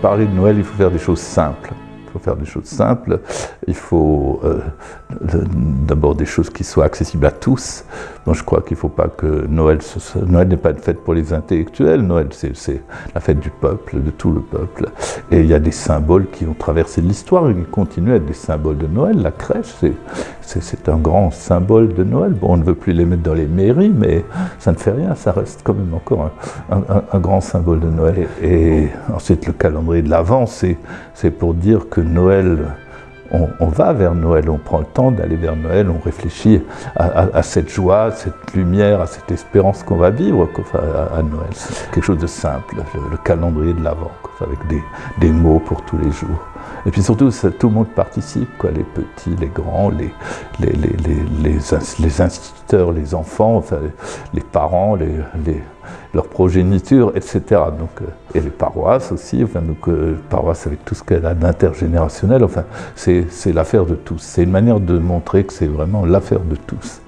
parler de Noël, il faut faire des choses simples. Faire des choses simples, il faut euh, d'abord des choses qui soient accessibles à tous. Moi, je crois qu'il ne faut pas que Noël, Noël n'est pas une fête pour les intellectuels, Noël c'est la fête du peuple, de tout le peuple. Et il y a des symboles qui ont traversé l'histoire et qui continuent à être des symboles de Noël. La crèche, c'est un grand symbole de Noël. Bon, on ne veut plus les mettre dans les mairies, mais ça ne fait rien, ça reste quand même encore un, grand symbole de Noël. Et, ensuite, le calendrier de l'Avent, c'est pour dire que Noël, on, va vers Noël, on prend le temps d'aller vers Noël, on réfléchit à, cette joie, à cette lumière, à cette espérance qu'on va vivre à, Noël. Quelque chose de simple, le, calendrier de l'Avent, avec des, mots pour tous les jours. Et puis surtout, tout le monde participe, les petits, les grands, les, instituteurs, les enfants, les parents, les, leur progéniture, etc. Donc, euh, et les paroisses aussi, enfin, donc, euh, paroisses avec tout ce qu'elle a d'intergénérationnel, enfin, c'est l'affaire de tous. C'est une manière de montrer que c'est vraiment l'affaire de tous.